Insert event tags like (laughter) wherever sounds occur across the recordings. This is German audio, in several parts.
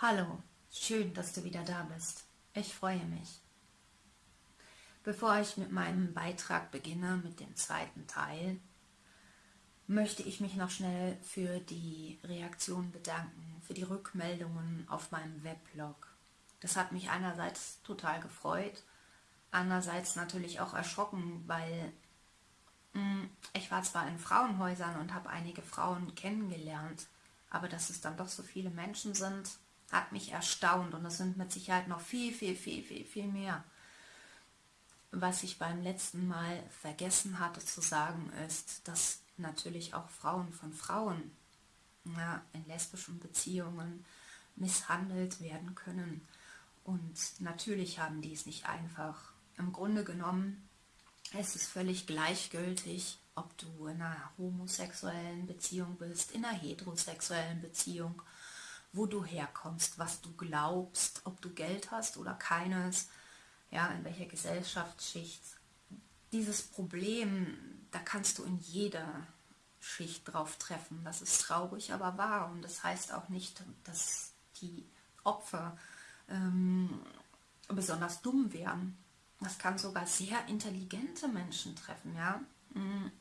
Hallo, schön, dass du wieder da bist. Ich freue mich. Bevor ich mit meinem Beitrag beginne, mit dem zweiten Teil, möchte ich mich noch schnell für die Reaktion bedanken, für die Rückmeldungen auf meinem Weblog. Das hat mich einerseits total gefreut, andererseits natürlich auch erschrocken, weil hm, ich war zwar in Frauenhäusern und habe einige Frauen kennengelernt, aber dass es dann doch so viele Menschen sind, hat mich erstaunt und es sind mit Sicherheit noch viel, viel, viel, viel, viel mehr. Was ich beim letzten Mal vergessen hatte zu sagen, ist, dass natürlich auch Frauen von Frauen ja, in lesbischen Beziehungen misshandelt werden können. Und natürlich haben die es nicht einfach. Im Grunde genommen ist es völlig gleichgültig, ob du in einer homosexuellen Beziehung bist, in einer heterosexuellen Beziehung wo du herkommst, was du glaubst, ob du Geld hast oder keines, ja, in welcher Gesellschaftsschicht. Dieses Problem, da kannst du in jeder Schicht drauf treffen. Das ist traurig, aber wahr. Und das heißt auch nicht, dass die Opfer ähm, besonders dumm wären. Das kann sogar sehr intelligente Menschen treffen, ja. Mhm.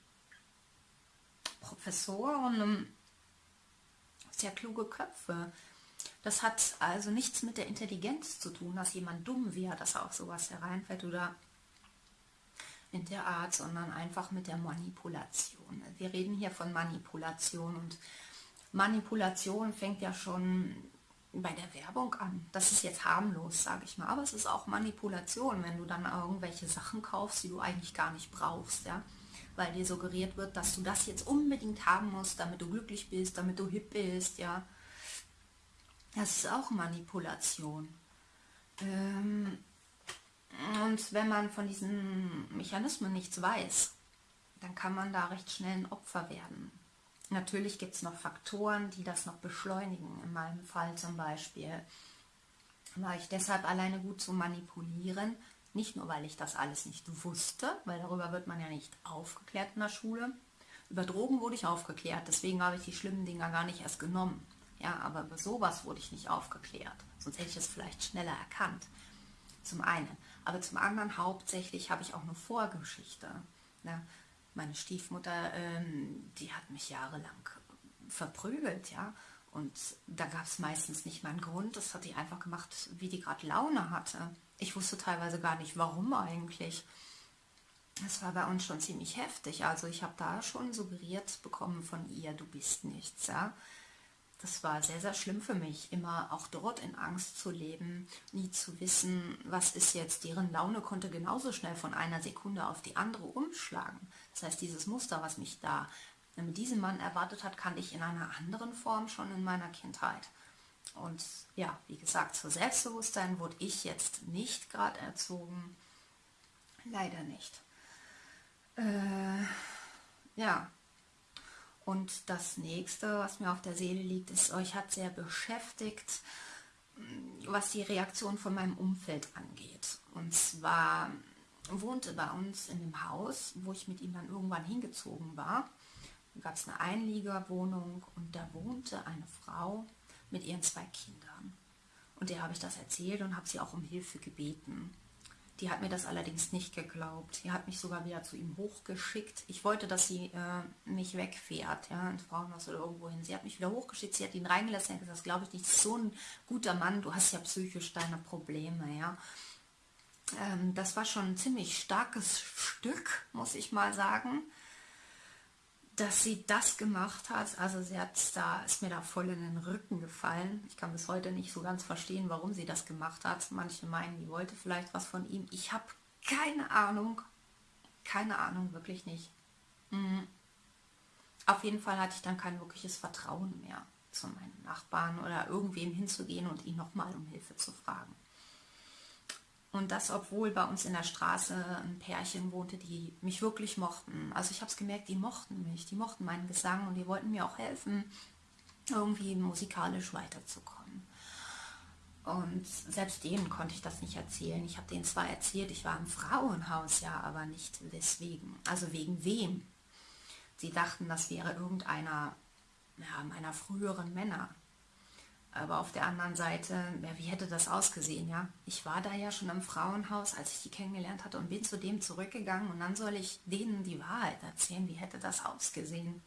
Professoren, sehr kluge Köpfe. Das hat also nichts mit der Intelligenz zu tun, dass jemand dumm wäre, dass er auf sowas hereinfällt oder in der Art, sondern einfach mit der Manipulation. Wir reden hier von Manipulation und Manipulation fängt ja schon bei der Werbung an. Das ist jetzt harmlos, sage ich mal, aber es ist auch Manipulation, wenn du dann irgendwelche Sachen kaufst, die du eigentlich gar nicht brauchst, ja weil dir suggeriert wird, dass du das jetzt unbedingt haben musst, damit du glücklich bist, damit du hip bist, ja. Das ist auch Manipulation. Ähm, und wenn man von diesen Mechanismen nichts weiß, dann kann man da recht schnell ein Opfer werden. Natürlich gibt es noch Faktoren, die das noch beschleunigen. In meinem Fall zum Beispiel war ich deshalb alleine gut zu manipulieren, nicht nur, weil ich das alles nicht wusste, weil darüber wird man ja nicht aufgeklärt in der Schule. Über Drogen wurde ich aufgeklärt, deswegen habe ich die schlimmen Dinger gar nicht erst genommen. Ja, aber über sowas wurde ich nicht aufgeklärt. Sonst hätte ich es vielleicht schneller erkannt. Zum einen. Aber zum anderen hauptsächlich habe ich auch eine Vorgeschichte. Ja, meine Stiefmutter, ähm, die hat mich jahrelang verprügelt, ja. Und da gab es meistens nicht mal einen Grund. Das hat die einfach gemacht, wie die gerade Laune hatte. Ich wusste teilweise gar nicht, warum eigentlich. Es war bei uns schon ziemlich heftig. Also ich habe da schon suggeriert bekommen von ihr, du bist nichts. Ja? Das war sehr, sehr schlimm für mich, immer auch dort in Angst zu leben, nie zu wissen, was ist jetzt. Deren Laune konnte genauso schnell von einer Sekunde auf die andere umschlagen. Das heißt, dieses Muster, was mich da mit diesem Mann erwartet hat, kannte ich in einer anderen Form schon in meiner Kindheit. Und ja, wie gesagt, zu Selbstbewusstsein wurde ich jetzt nicht gerade erzogen. Leider nicht. Äh, ja. Und das nächste, was mir auf der Seele liegt, ist, euch hat sehr beschäftigt, was die Reaktion von meinem Umfeld angeht. Und zwar wohnte bei uns in dem Haus, wo ich mit ihm dann irgendwann hingezogen war, gab es eine Einliegerwohnung und da wohnte eine Frau, mit ihren zwei Kindern. Und der habe ich das erzählt und habe sie auch um Hilfe gebeten. Die hat mir das allerdings nicht geglaubt. Die hat mich sogar wieder zu ihm hochgeschickt. Ich wollte, dass sie äh, mich wegfährt, ja, ins Frauenhaus oder irgendwo hin. Sie hat mich wieder hochgeschickt, sie hat ihn reingelassen und gesagt, das glaube ich nicht, so ein guter Mann, du hast ja psychisch deine Probleme, ja. Ähm, das war schon ein ziemlich starkes Stück, muss ich mal sagen dass sie das gemacht hat. Also sie hat da, ist mir da voll in den Rücken gefallen. Ich kann bis heute nicht so ganz verstehen, warum sie das gemacht hat. Manche meinen, die wollte vielleicht was von ihm. Ich habe keine Ahnung. Keine Ahnung, wirklich nicht. Mhm. Auf jeden Fall hatte ich dann kein wirkliches Vertrauen mehr zu meinen Nachbarn oder irgendwem hinzugehen und ihn nochmal um Hilfe zu fragen. Und das, obwohl bei uns in der Straße ein Pärchen wohnte, die mich wirklich mochten. Also ich habe es gemerkt, die mochten mich, die mochten meinen Gesang und die wollten mir auch helfen, irgendwie musikalisch weiterzukommen. Und selbst denen konnte ich das nicht erzählen. Ich habe denen zwar erzählt, ich war im Frauenhaus, ja, aber nicht weswegen. Also wegen wem. Sie dachten, das wäre irgendeiner ja, meiner früheren Männer. Aber auf der anderen Seite, ja, wie hätte das ausgesehen, ja? Ich war da ja schon im Frauenhaus, als ich die kennengelernt hatte und bin zu dem zurückgegangen und dann soll ich denen die Wahrheit erzählen. Wie hätte das ausgesehen?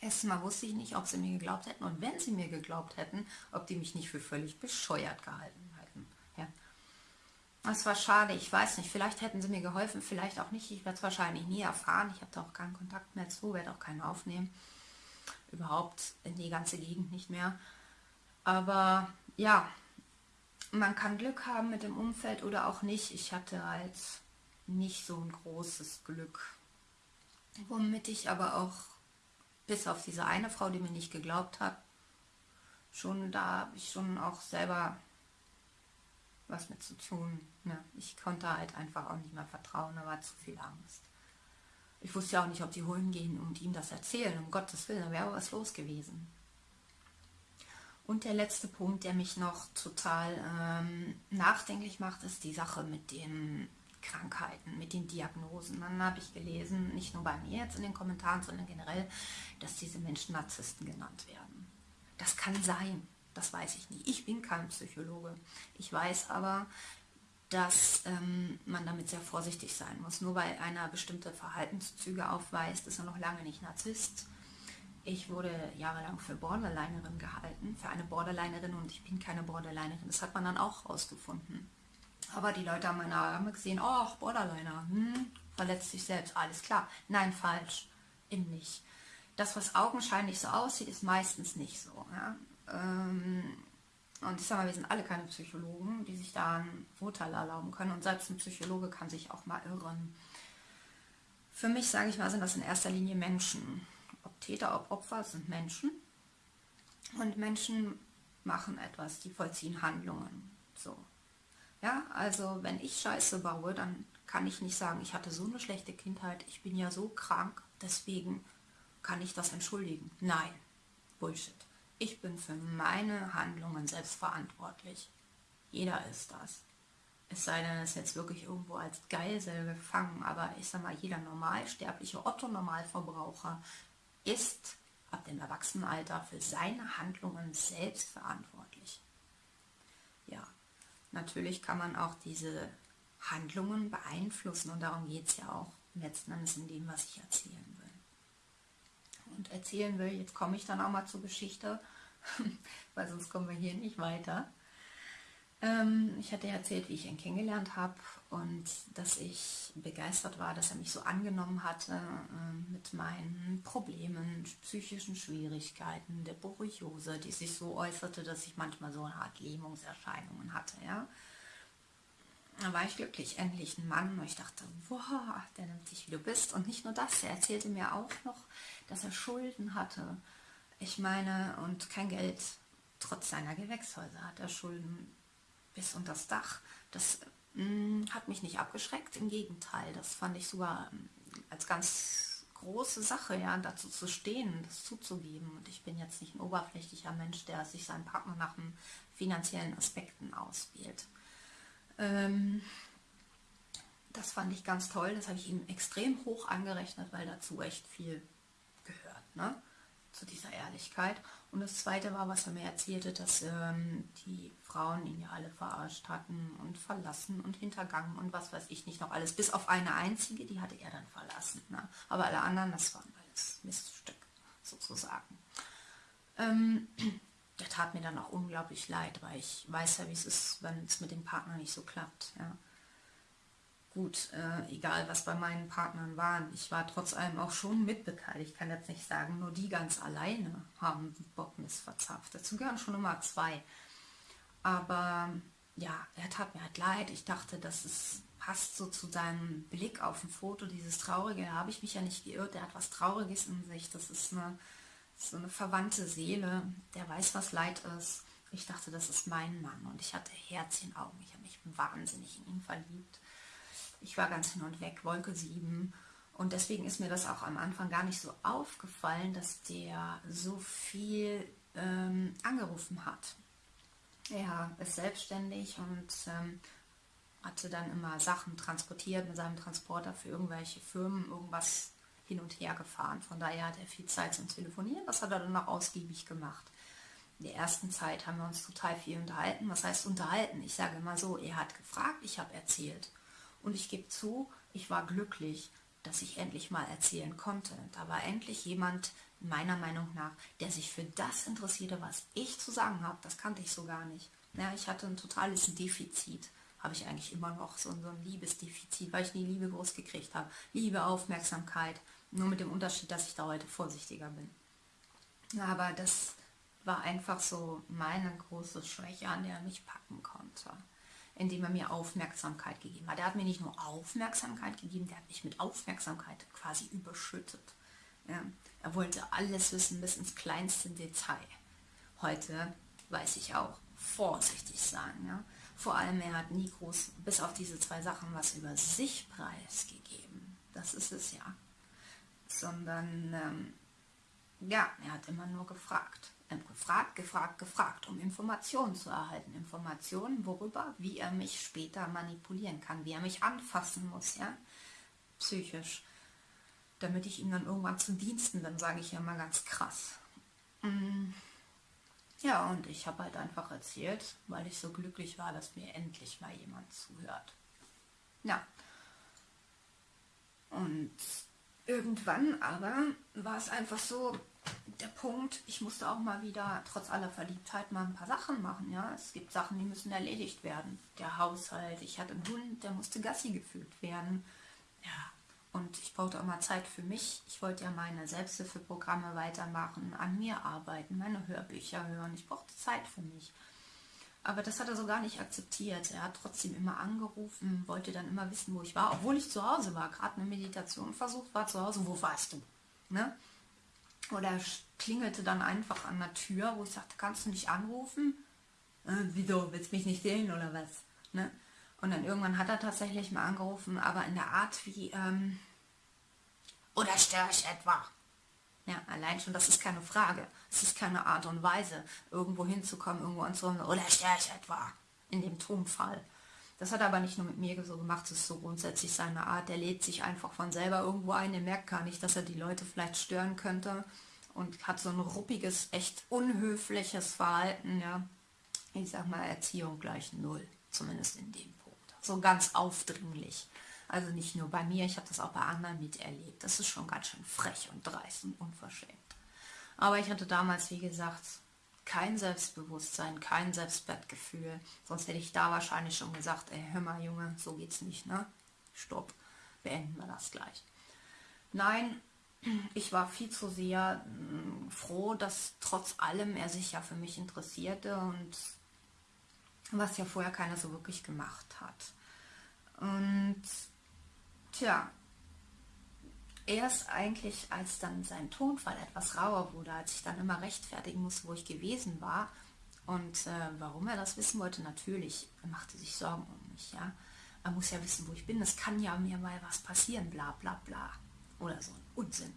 Erstmal wusste ich nicht, ob sie mir geglaubt hätten und wenn sie mir geglaubt hätten, ob die mich nicht für völlig bescheuert gehalten hätten. Ja. Das war schade, ich weiß nicht, vielleicht hätten sie mir geholfen, vielleicht auch nicht. Ich werde es wahrscheinlich nie erfahren. Ich habe da auch keinen Kontakt mehr zu, werde auch keinen aufnehmen. Überhaupt in die ganze Gegend nicht mehr. Aber ja, man kann Glück haben mit dem Umfeld oder auch nicht. Ich hatte halt nicht so ein großes Glück. Womit ich aber auch, bis auf diese eine Frau, die mir nicht geglaubt hat, schon da habe ich schon auch selber was mit zu tun. Ja, ich konnte halt einfach auch nicht mehr vertrauen, da war zu viel Angst. Ich wusste ja auch nicht, ob die holen gehen und ihm das erzählen, um Gottes Willen, da wäre was los gewesen. Und der letzte Punkt, der mich noch total ähm, nachdenklich macht, ist die Sache mit den Krankheiten, mit den Diagnosen. Dann habe ich gelesen, nicht nur bei mir jetzt in den Kommentaren, sondern generell, dass diese Menschen Narzissten genannt werden. Das kann sein, das weiß ich nicht. Ich bin kein Psychologe. Ich weiß aber, dass ähm, man damit sehr vorsichtig sein muss. Nur weil einer bestimmte Verhaltenszüge aufweist, ist er noch lange nicht Narzisst ich wurde jahrelang für Borderlinerin gehalten, für eine Borderlinerin und ich bin keine Borderlinerin. Das hat man dann auch rausgefunden. Aber die Leute haben meine Arme gesehen, oh, Borderliner, hm, verletzt sich selbst, alles klar. Nein, falsch, eben nicht. Das, was augenscheinlich so aussieht, ist meistens nicht so. Ja? Ähm, und ich sage mal, wir sind alle keine Psychologen, die sich da ein Urteil erlauben können. Und selbst ein Psychologe kann sich auch mal irren. Für mich, sage ich mal, sind das in erster Linie Menschen Täter, ob Opfer, sind Menschen. Und Menschen machen etwas, die vollziehen Handlungen. So. Ja, also wenn ich Scheiße baue, dann kann ich nicht sagen, ich hatte so eine schlechte Kindheit, ich bin ja so krank, deswegen kann ich das entschuldigen. Nein, Bullshit. Ich bin für meine Handlungen selbst verantwortlich. Jeder ist das. Es sei denn, es ist jetzt wirklich irgendwo als Geisel gefangen, aber ich sag mal, jeder normalsterbliche Otto-Normalverbraucher ist ab dem Erwachsenenalter für seine Handlungen selbst verantwortlich. Ja, natürlich kann man auch diese Handlungen beeinflussen und darum geht es ja auch letzten Endes in dem, was ich erzählen will. Und erzählen will, jetzt komme ich dann auch mal zur Geschichte, (laughs) weil sonst kommen wir hier nicht weiter. Ähm, ich hatte erzählt, wie ich ihn kennengelernt habe und dass ich begeistert war, dass er mich so angenommen hatte äh, mit meinen Problemen, psychischen Schwierigkeiten, der Borreliose, die sich so äußerte, dass ich manchmal so eine Art Lähmungserscheinungen hatte. Ja? Da war ich glücklich, endlich ein Mann. Und ich dachte, wow, der nimmt dich, wie du bist. Und nicht nur das, er erzählte mir auch noch, dass er Schulden hatte. Ich meine, und kein Geld. Trotz seiner Gewächshäuser hat er Schulden bis unter das Dach. Das mh, mm, hat mich nicht abgeschreckt, im Gegenteil. Das fand ich sogar ähm, als ganz große Sache, ja, dazu zu stehen, das zuzugeben. Und ich bin jetzt nicht ein oberflächlicher Mensch, der sich seinen Partner nach finanziellen Aspekten auswählt. Ähm, das fand ich ganz toll, das habe ich ihm extrem hoch angerechnet, weil dazu echt viel gehört. Ne? Zu dieser Ehrlichkeit. Und das Zweite war, was er mir erzählte, dass ähm, die Frauen ihn ja alle verarscht hatten und verlassen und hintergangen und was weiß ich nicht noch alles. Bis auf eine einzige, die hatte er dann verlassen. Ne? Aber alle anderen, das waren alles Miststück sozusagen. Ähm, der tat mir dann auch unglaublich leid, weil ich weiß ja, wie es ist, wenn es mit dem Partner nicht so klappt. Ja gut, äh, egal was bei meinen Partnern waren, ich war trotz allem auch schon mitbeteiligt. Ich kann jetzt nicht sagen, nur die ganz alleine haben Bockmist verzapft. Dazu gehören schon immer zwei. Aber ja, er tat mir halt leid. Ich dachte, dass es passt so zu seinem Blick auf ein Foto, dieses Traurige. Da habe ich mich ja nicht geirrt. Der hat was Trauriges in sich. Das ist eine, so eine verwandte Seele. Der weiß, was Leid ist. Ich dachte, das ist mein Mann. Und ich hatte Herz in Augen. Ich habe mich wahnsinnig in ihn verliebt ich war ganz hin und weg, Wolke 7. Und deswegen ist mir das auch am Anfang gar nicht so aufgefallen, dass der so viel ähm, angerufen hat. Er ist selbstständig und ähm, hatte dann immer Sachen transportiert mit seinem Transporter für irgendwelche Firmen, irgendwas hin und her gefahren. Von daher hat er viel Zeit zum Telefonieren. Das hat er dann auch ausgiebig gemacht. in der ersten Zeit haben wir uns total viel unterhalten. Was heißt unterhalten? Ich sage immer so, er hat gefragt, ich habe erzählt. Und ich gebe zu, ich war glücklich, dass ich endlich mal erzählen konnte. Da war endlich jemand, meiner Meinung nach, der sich für das interessierte, was ich zu sagen habe. Das kannte ich so gar nicht. Ja, ich hatte ein totales Defizit. Habe ich eigentlich immer noch so, ein Liebesdefizit, weil ich nie Liebe groß gekriegt habe. Liebe, Aufmerksamkeit. Nur mit dem Unterschied, dass ich da heute vorsichtiger bin. Aber das war einfach so meine große Schwäche, an der er mich packen konnte. Indem er mir Aufmerksamkeit gegeben hat. Er hat mir nicht nur Aufmerksamkeit gegeben, der hat mich mit Aufmerksamkeit quasi überschüttet. Ja, er wollte alles wissen bis ins kleinste Detail. Heute weiß ich auch, vorsichtig sein. Ja? Vor allem, er hat nie groß, bis auf diese zwei Sachen, was über sich preisgegeben. Das ist es ja. Sondern, ähm, ja, er hat immer nur gefragt. Ähm, gefragt, gefragt, gefragt, um Informationen zu erhalten. Informationen, worüber, wie er mich später manipulieren kann, wie er mich anfassen muss, ja, psychisch damit ich ihm dann irgendwann zu Diensten bin, sage ich ja mal ganz krass. Mm. Ja, und ich habe halt einfach erzählt, weil ich so glücklich war, dass mir endlich mal jemand zuhört. Ja. Und irgendwann aber war es einfach so, der Punkt, ich musste auch mal wieder, trotz aller Verliebtheit, mal ein paar Sachen machen. Ja, Es gibt Sachen, die müssen erledigt werden. Der Haushalt, ich hatte einen Hund, der musste Gassi gefühlt werden. Ja, und ich brauchte auch mal Zeit für mich. Ich wollte ja meine Selbsthilfeprogramme weitermachen, an mir arbeiten, meine Hörbücher hören. Ich brauchte Zeit für mich. Aber das hat er so gar nicht akzeptiert. Er hat trotzdem immer angerufen, wollte dann immer wissen, wo ich war, obwohl ich zu Hause war, gerade eine Meditation versucht war zu Hause, wo warst du? Ne? Oder er klingelte dann einfach an der Tür, wo ich sagte, kannst du nicht anrufen? Äh, wieso, willst mich nicht sehen oder was? Ne? Und dann irgendwann hat er tatsächlich mal angerufen, aber in der Art wie, ähm, oder störe ich etwa? Ja, allein schon, das ist keine Frage. Es ist keine Art und Weise, irgendwo hinzukommen, irgendwo anzurufen, oder störe ich etwa? In dem Tonfall. Das hat er aber nicht nur mit mir so gemacht, das ist so grundsätzlich seine Art. Der lädt sich einfach von selber irgendwo ein, er merkt gar nicht, dass er die Leute vielleicht stören könnte und hat so ein ruppiges, echt unhöfliches Verhalten, ja. Ich sag mal, Erziehung gleich null, zumindest in dem Punkt. So ganz aufdringlich. Also nicht nur bei mir, ich habe das auch bei anderen miterlebt. Das ist schon ganz schön frech und dreist und unverschämt. Aber ich hatte damals, wie gesagt, kein Selbstbewusstsein, kein Selbstwertgefühl. Sonst hätte ich da wahrscheinlich schon gesagt, ey, hör mal Junge, so geht's nicht, ne? Stopp, beenden wir das gleich. Nein, ich war viel zu sehr mh, mm, froh, dass trotz allem er sich ja für mich interessierte und was ja vorher keiner so wirklich gemacht hat. Und Tja, erst eigentlich, als dann sein Tonfall etwas rauer wurde, als ich dann immer rechtfertigen musste, wo ich gewesen war und äh, warum er das wissen wollte, natürlich, er machte sich Sorgen um mich, ja. Er muss ja wissen, wo ich bin, es kann ja mir mal was passieren, bla bla bla. Oder so ein Unsinn.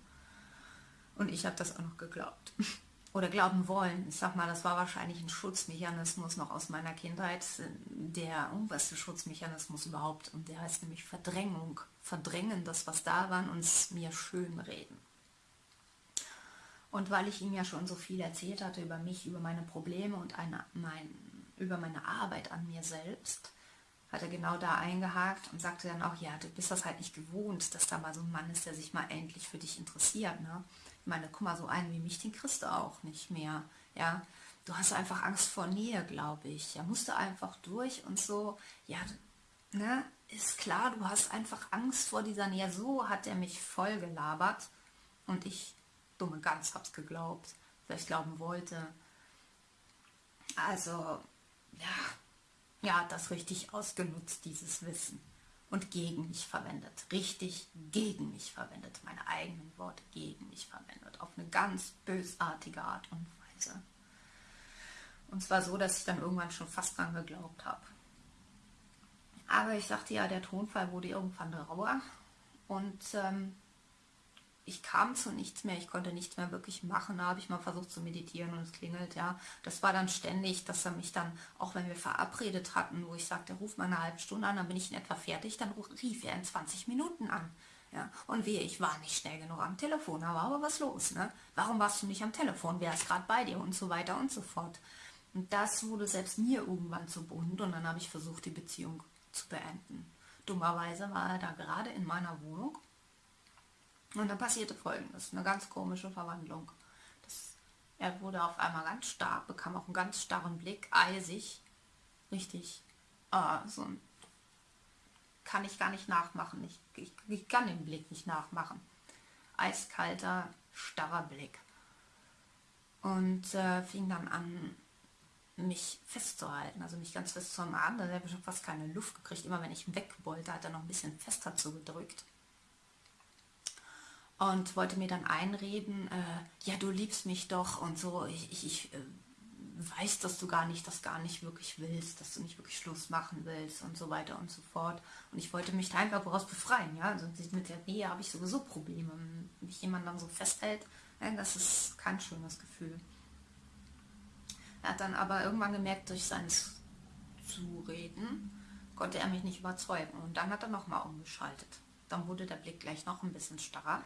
Und ich habe das auch noch geglaubt. (laughs) oder glauben wollen. Ich sag mal, das war wahrscheinlich ein Schutzmechanismus noch aus meiner Kindheit, der oberste Schutzmechanismus überhaupt. Und der heißt nämlich Verdrängung. Verdrängen das, was da war, und es mir schön reden. Und weil ich ihm ja schon so viel erzählt hatte über mich, über meine Probleme und eine, mein, über meine Arbeit an mir selbst, hat er genau da eingehakt und sagte dann auch, ja, du bist das halt nicht gewohnt, dass da mal so ein Mann ist, der sich mal endlich für dich interessiert. Ne? meine, guck mal, so einen wie mich, den kriegst du auch nicht mehr. Ja, du hast einfach Angst vor Nähe, glaube ich. Ja, musst du einfach durch und so. Ja, ne, ist klar, du hast einfach Angst vor dieser Nähe. So hat er mich voll gelabert und ich, dumme Gans, hab's geglaubt, vielleicht glauben wollte. Also, ja, ja, das richtig ausgenutzt, dieses Wissen und gegen mich verwendet. Richtig gegen mich verwendet. Meine eigenen Worte gegen mich verwendet. Auf eine ganz bösartige Art und Weise. Und zwar so, dass ich dann irgendwann schon fast dran geglaubt habe. Aber ich sagte ja, der Tonfall wurde irgendwann rauer. Und ähm, ich kam zu nichts mehr, ich konnte nichts mehr wirklich machen. Da habe ich mal versucht zu meditieren und es klingelt, ja. Das war dann ständig, dass er mich dann, auch wenn wir verabredet hatten, wo ich sagte, ruf mal eine halbe Stunde an, dann bin ich in etwa fertig, dann rief er in 20 Minuten an. Ja, und wie, ich war nicht schnell genug am Telefon, da aber was los, ne? Warum warst du nicht am Telefon? Wer ist gerade bei dir? Und so weiter und so fort. Und das wurde selbst mir irgendwann zu bunt und dann habe ich versucht, die Beziehung zu beenden. Dummerweise war er da gerade in meiner Wohnung und dann passierte folgendes, eine ganz komische Verwandlung. Das, er wurde auf einmal ganz stark, bekam auch einen ganz starren Blick, eisig, richtig, ah, so ein, kann ich gar nicht nachmachen, ich, ich, ich kann den Blick nicht nachmachen. Eiskalter, starrer Blick. Und äh, fing dann an, mich festzuhalten, also mich ganz fest zu umarmen. Da habe ich fast keine Luft gekriegt. Immer wenn ich weg wollte, hat er noch ein bisschen fester zugedrückt. Und wollte mir dann einreden, äh, ja, du liebst mich doch und so. Ich, ich, ich äh, weiß, dass du gar nicht, das gar nicht wirklich willst, dass du nicht wirklich Schluss machen willst und so weiter und so fort. Und ich wollte mich da einfach daraus befreien. Ja? Also mit der Nähe habe ich sowieso Probleme. Wenn mich jemand dann so festhält, ja, das ist kein schönes Gefühl. Er hat dann aber irgendwann gemerkt, durch sein Zureden konnte er mich nicht überzeugen. Und dann hat er nochmal umgeschaltet. Dann wurde der Blick gleich noch ein bisschen starrer.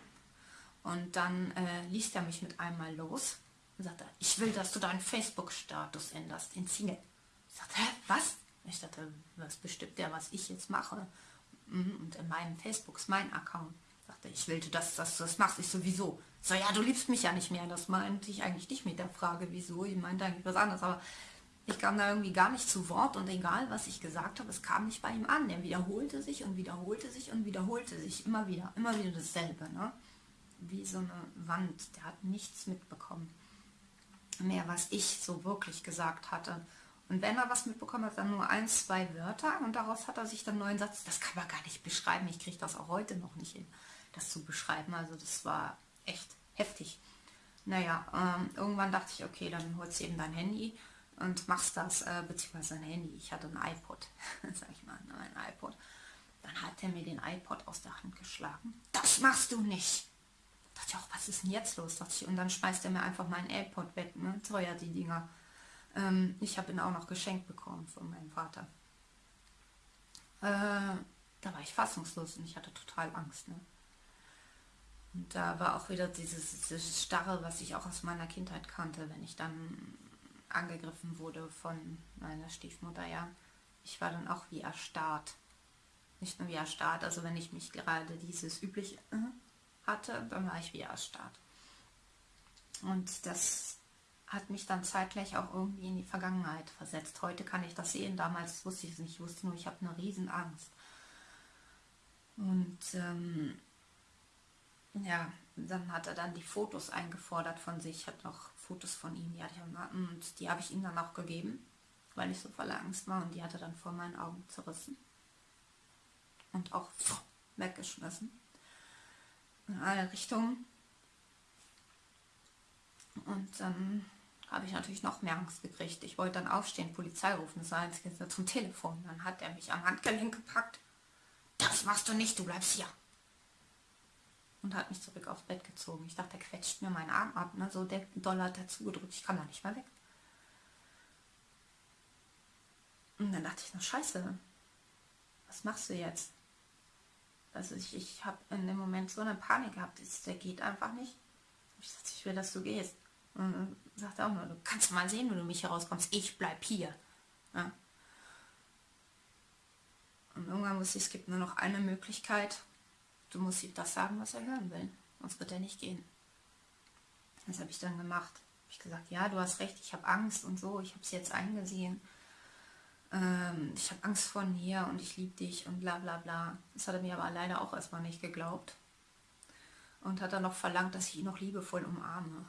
Und dann äh, ließ er mich mit einmal los und sagte, ich will, dass du deinen Facebook-Status änderst in Single. Ich sagte, hä, was? Ich dachte, was bestimmt der, was ich jetzt mache? Mhm, und in meinem Facebook ist mein Account. Ich will, dass, dass du das machst. Ich sowieso. So, ja, du liebst mich ja nicht mehr. Das meinte ich eigentlich nicht mit der Frage, wieso. Ich meinte eigentlich was anderes. Aber ich kam da irgendwie gar nicht zu Wort und egal, was ich gesagt habe, es kam nicht bei ihm an. Er wiederholte sich und wiederholte sich und wiederholte sich immer wieder. Immer wieder dasselbe. Ne? Wie so eine Wand. Der hat nichts mitbekommen. Mehr, was ich so wirklich gesagt hatte. Und wenn er was mitbekommen hat, dann nur ein, zwei Wörter und daraus hat er sich dann neuen Satz, das kann man gar nicht beschreiben, ich kriege das auch heute noch nicht hin, das zu beschreiben. Also das war echt heftig. Naja, ähm, irgendwann dachte ich, okay, dann holst du eben dein Handy und machst das, äh, beziehungsweise ein Handy. Ich hatte ein iPod, (laughs) sag ich mal, ne, ein iPod. Dann hat er mir den iPod aus der Hand geschlagen. Das machst du nicht! Da dachte ich auch, was ist denn jetzt los? Dachte ich, und dann schmeißt er mir einfach meinen iPod weg, ne? Teuer die Dinger. Ähm, ich habe ihn auch noch geschenkt bekommen von meinem Vater. Äh, da war ich fassungslos und ich hatte total Angst. Ne? Und da war auch wieder dieses, dieses Starre, was ich auch aus meiner Kindheit kannte, wenn ich dann angegriffen wurde von meiner Stiefmutter, ja. Ich war dann auch wie erstarrt. Nicht nur wie erstarrt, also wenn ich mich gerade dieses übliche äh, hatte, dann war ich wie erstarrt. Und das hat mich dann zeitgleich auch irgendwie in die Vergangenheit versetzt. Heute kann ich das sehen, damals wusste ich es nicht, ich wusste nur, ich habe eine Riesenangst. Und ähm, ja, dann hat er dann die Fotos eingefordert von sich. Ich hatte noch Fotos von ihm, die hatte ich und die habe ich ihm dann auch gegeben, weil ich so voller Angst war und die hat er dann vor meinen Augen zerrissen und auch (laughs) weggeschmissen in alle Richtungen. Und dann habe ich natürlich noch mehr Angst gekriegt. Ich wollte dann aufstehen, Polizei rufen, das war jetzt zum Telefon. Dann hat er mich am Handgelenk gepackt. Das machst du nicht, du bleibst hier und hat mich zurück aufs Bett gezogen. Ich dachte, er quetscht mir meinen Arm ab. Ne? So der Dollar hat dazu gedrückt. Ich kann da nicht mehr weg. Und dann dachte ich, na scheiße, was machst du jetzt? Also ich, ich habe in dem Moment so eine Panik gehabt, der geht einfach nicht. Ich sagte, ich will, dass du gehst. Und dann sagt er auch nur, du kannst mal sehen, wenn du mich herauskommst. Ich bleib hier. Ja. Und irgendwann wusste ich, es gibt nur noch eine Möglichkeit, Du musst ihm das sagen, was er hören will. Sonst wird er nicht gehen. Das habe ich dann gemacht. Hab ich gesagt, ja, du hast recht, ich habe Angst und so, ich habe es jetzt eingesehen. Ähm, ich habe Angst vor dir und ich liebe dich und bla bla bla. Das hat er mir aber leider auch erstmal nicht geglaubt. Und hat dann noch verlangt, dass ich ihn noch liebevoll umarme.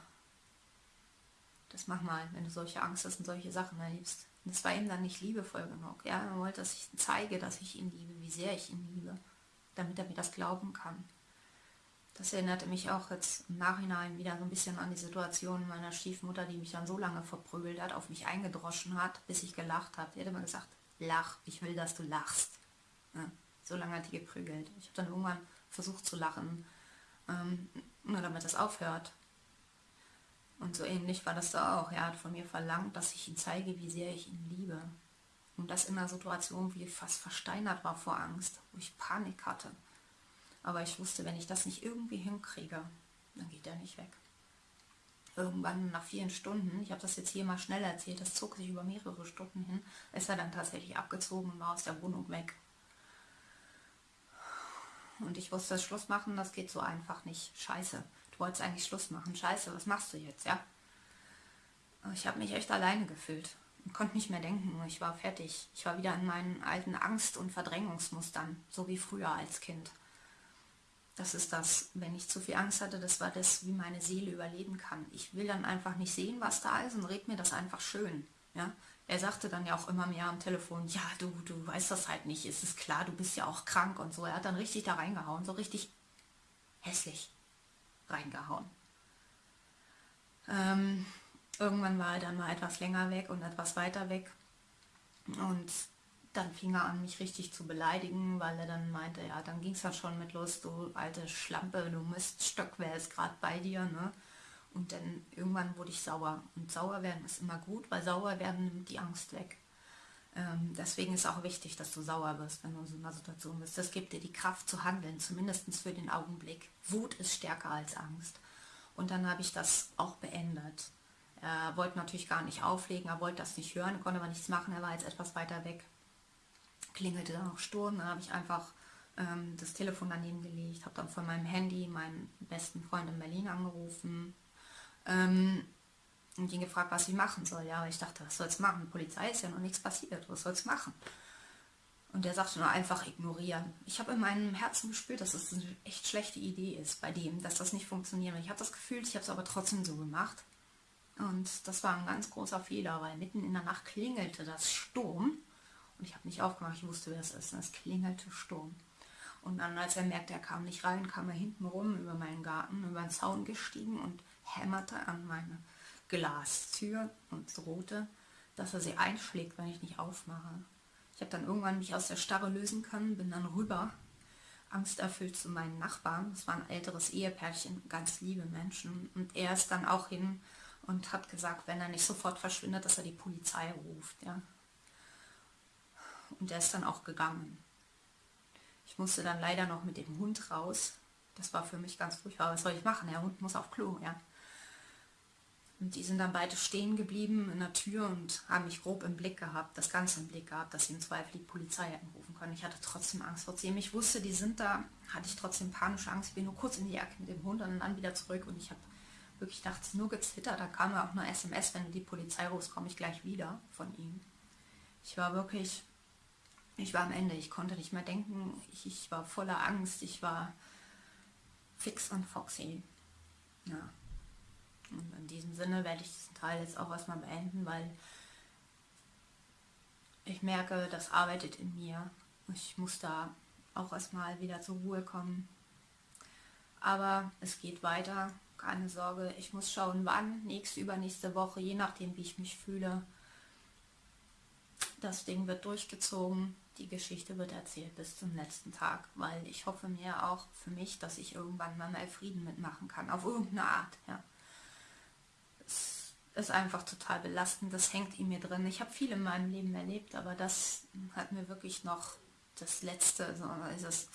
Das mach mal, wenn du solche Angst hast und solche Sachen erlebst. Und das war ihm dann nicht liebevoll genug. Ja, er wollte, dass ich zeige, dass ich ihn liebe, wie sehr ich ihn liebe damit er mir das glauben kann. Das erinnerte mich auch jetzt im Nachhinein wieder so ein bisschen an die Situation meiner Stiefmutter, die mich dann so lange verprügelt hat, auf mich eingedroschen hat, bis ich gelacht habe. Die hat immer gesagt, lach, ich will, dass du lachst. Ja, so lange hat die geprügelt. Ich habe dann irgendwann versucht zu lachen, ähm, nur damit das aufhört. Und so ähnlich war das da auch. Er hat von mir verlangt, dass ich ihm zeige, wie sehr ich ihn liebe. Und das in einer Situation, wie ich fast versteinert war vor Angst, wo ich Panik hatte. Aber ich wusste, wenn ich das nicht irgendwie hinkriege, dann geht der nicht weg. Irgendwann nach vielen Stunden, ich habe das jetzt hier mal schnell erzählt, das zog sich über mehrere Stunden hin, ist er dann tatsächlich abgezogen und war aus der Wohnung weg. Und ich wusste, Schluss machen, das geht so einfach nicht. Scheiße, du wolltest eigentlich Schluss machen. Scheiße, was machst du jetzt, ja? Ich habe mich echt alleine gefühlt konnte nicht mehr denken. Ich war fertig. Ich war wieder in meinen alten Angst- und Verdrängungsmustern, so wie früher als Kind. Das ist das, wenn ich zu viel Angst hatte, das war das, wie meine Seele überleben kann. Ich will dann einfach nicht sehen, was da ist und red mir das einfach schön. Ja? Er sagte dann ja auch immer mehr am Telefon, ja, du, du weißt das halt nicht, es ist klar, du bist ja auch krank und so. Er hat dann richtig da reingehauen, so richtig hässlich reingehauen. Ähm, irgendwann war er dann mal etwas länger weg und etwas weiter weg. Und dann fing er an, mich richtig zu beleidigen, weil er dann meinte, ja, dann ging es ja schon mit los, du alte Schlampe, du Miststück, wer ist gerade bei dir, ne? Und dann irgendwann wurde ich sauer. Und sauer werden ist immer gut, weil sauer werden nimmt die Angst weg. Ähm, deswegen ist auch wichtig, dass du sauer wirst, wenn du in so einer Situation bist. Das gibt dir die Kraft zu handeln, zumindest für den Augenblick. Wut ist stärker als Angst. Und dann habe ich das auch beendet. Er wollte natürlich gar nicht auflegen, er wollte das nicht hören, konnte aber nichts machen, er war jetzt etwas weiter weg klingelte dann auch Sturm, dann habe ich einfach ähm, das Telefon daneben gelegt, habe dann von meinem Handy meinen besten Freund in Berlin angerufen ähm, und ihn gefragt, was ich machen soll. Ja, aber ich dachte, was soll's machen? Die Polizei ist ja noch nichts passiert, was soll's machen? Und der sagte nur einfach ignorieren. Ich habe in meinem Herzen gespürt, dass es das eine echt schlechte Idee ist bei dem, dass das nicht funktioniert. Ich habe das Gefühl, ich habe es aber trotzdem so gemacht. Und das war ein ganz großer Fehler, weil mitten in der Nacht klingelte das Sturm und ich habe nicht aufgemacht, ich wusste, wer es ist. Es klingelte Sturm. Und dann, als er merkte, er kam nicht rein, kam er hinten rum über meinen Garten, über den Zaun gestiegen und hämmerte an meine Glastür und drohte, dass er sie einschlägt, wenn ich nicht aufmache. Ich habe dann irgendwann mich aus der Starre lösen können, bin dann rüber, angsterfüllt zu meinen Nachbarn. Das war ein älteres Ehepärchen, ganz liebe Menschen. Und er ist dann auch hin und hat gesagt, wenn er nicht sofort verschwindet, dass er die Polizei ruft. Ja. Und der ist dann auch gegangen. Ich musste dann leider noch mit dem Hund raus. Das war für mich ganz furchtbar. Was soll ich machen? Der Hund muss auf Klo, ja. Und die sind dann beide stehen geblieben in der Tür und haben mich grob im Blick gehabt, das Ganze im Blick gehabt, dass sie im Zweifel die Polizei hätten rufen können. Ich hatte trotzdem Angst. Trotzdem ich wusste, die sind da, hatte ich trotzdem panische Angst. Ich bin nur kurz in die Ecke mit dem Hund und dann wieder zurück und ich habe wirklich nachts nur gezittert. Da kam ja auch nur SMS, wenn die Polizei rufst, komme ich gleich wieder von ihm. Ich war wirklich ich war am Ende, ich konnte nicht mehr denken, ich, ich war voller Angst, ich war fix und foxy. Ja. Und in diesem Sinne werde ich diesen Teil jetzt auch erstmal beenden, weil ich merke, das arbeitet in mir. Ich muss da auch erstmal wieder zur Ruhe kommen. Aber es geht weiter, keine Sorge. Ich muss schauen, wann, nächste, übernächste Woche, je nachdem, wie ich mich fühle. Das Ding wird durchgezogen die Geschichte wird erzählt bis zum letzten Tag, weil ich hoffe mir auch für mich, dass ich irgendwann mal mehr Frieden mitmachen kann, auf irgendeine Art. Ja. Es ist einfach total belastend, das hängt in mir drin. Ich habe viel in meinem Leben erlebt, aber das hat mir wirklich noch das Letzte, so dieses,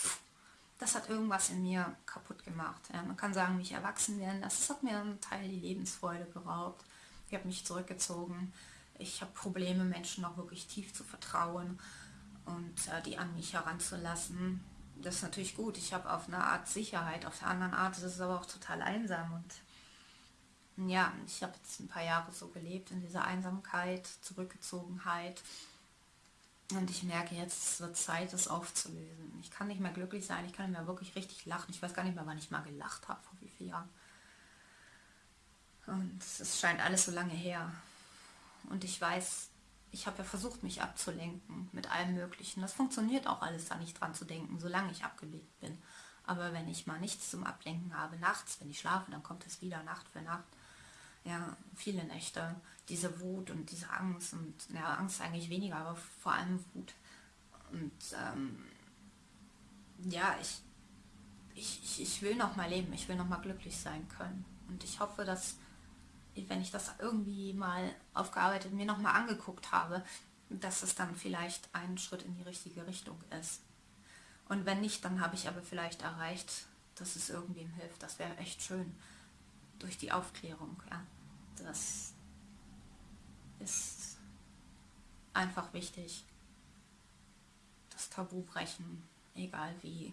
das hat irgendwas in mir kaputt gemacht. Ja. Man kann sagen, mich erwachsen werden, das hat mir einen Teil die Lebensfreude geraubt. Ich habe mich zurückgezogen. Ich habe Probleme, Menschen auch wirklich tief zu vertrauen und äh, die an mich heranzulassen. Das ist natürlich gut. Ich habe auf eine Art Sicherheit, auf der anderen Art ist es aber auch total einsam. Und ja, ich habe jetzt ein paar Jahre so gelebt in dieser Einsamkeit, Zurückgezogenheit. Und ich merke jetzt, es wird Zeit, das aufzulösen. Ich kann nicht mehr glücklich sein, ich kann nicht mehr wirklich richtig lachen. Ich weiß gar nicht mehr, wann ich mal gelacht habe, vor wie vielen Jahren. Und es scheint alles so lange her. Und ich weiß, ich habe ja versucht, mich abzulenken mit allem Möglichen. Das funktioniert auch alles da nicht dran zu denken, solange ich abgelegt bin. Aber wenn ich mal nichts zum Ablenken habe, nachts, wenn ich schlafe, dann kommt es wieder Nacht für Nacht. Ja, viele Nächte, diese Wut und diese Angst und ja, Angst eigentlich weniger, aber vor allem Wut. Und ähm, ja, ich, ich, ich will noch mal leben, ich will noch mal glücklich sein können. Und ich hoffe, dass wenn ich das irgendwie mal aufgearbeitet, mir nochmal angeguckt habe, dass es dann vielleicht ein Schritt in die richtige Richtung ist. Und wenn nicht, dann habe ich aber vielleicht erreicht, dass es irgendwem hilft. Das wäre echt schön. Durch die Aufklärung. Ja. Das ist einfach wichtig. Das Tabu brechen, egal wie.